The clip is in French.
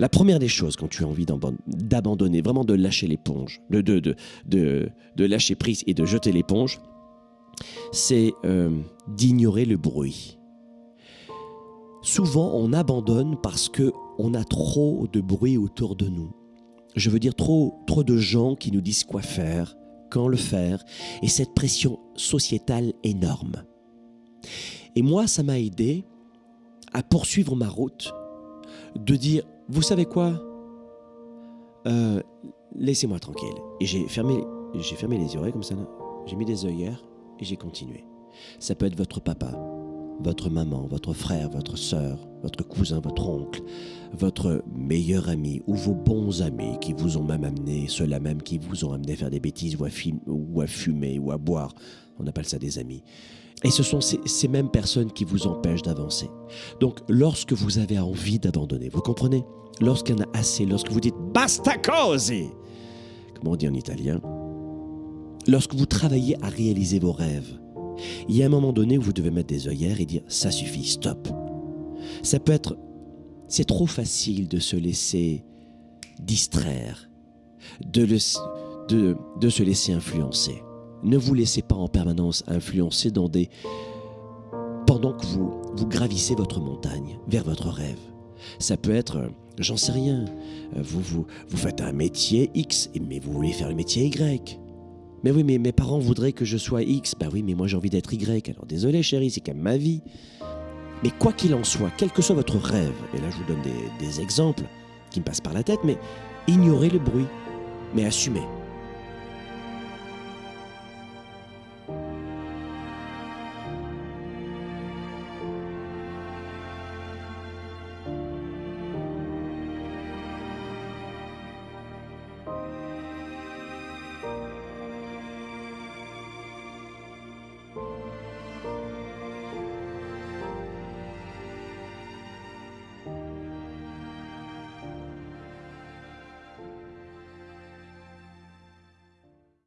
La première des choses quand tu as envie d'abandonner, vraiment de lâcher l'éponge, de, de, de, de, lâcher prise et de jeter l'éponge, c'est euh, d'ignorer le bruit. Souvent, on abandonne parce que on a trop de bruit autour de nous. Je veux dire trop, trop de gens qui nous disent quoi faire, quand le faire, et cette pression sociétale énorme. Et moi, ça m'a aidé à poursuivre ma route, de dire, vous savez quoi? Euh, Laissez-moi tranquille. Et j'ai fermé, j'ai fermé les oreilles comme ça, j'ai mis des œillères et j'ai continué. Ça peut être votre papa, votre maman, votre frère, votre sœur, votre cousin, votre oncle, votre meilleur ami ou vos bons amis qui vous ont même amené, ceux-là même qui vous ont amené à faire des bêtises ou à, ou à fumer ou à boire. On appelle ça des amis. Et ce sont ces, mêmes personnes qui vous empêchent d'avancer. Donc, lorsque vous avez envie d'abandonner, vous comprenez? Lorsqu'il y en a assez, lorsque vous dites basta cose, comme on dit en italien, lorsque vous travaillez à réaliser vos rêves, il y a un moment donné où vous devez mettre des œillères et dire ça suffit, stop. Ça peut être, c'est trop facile de se laisser distraire, de, de se laisser influencer. Ne vous laissez pas en permanence influencer dans des pendant que vous, vous gravissez votre montagne vers votre rêve. Ça peut être, j'en sais rien, vous, vous, vous faites un métier X, mais vous voulez faire le métier Y. Mais oui, mais mes parents voudraient que je sois X. Bah oui, mais moi j'ai envie d'être Y. Alors désolé chérie, c'est quand même ma vie. Mais quoi qu'il en soit, quel que soit votre rêve, et là je vous donne des, des exemples qui me passent par la tête, mais ignorez le bruit, mais assumez.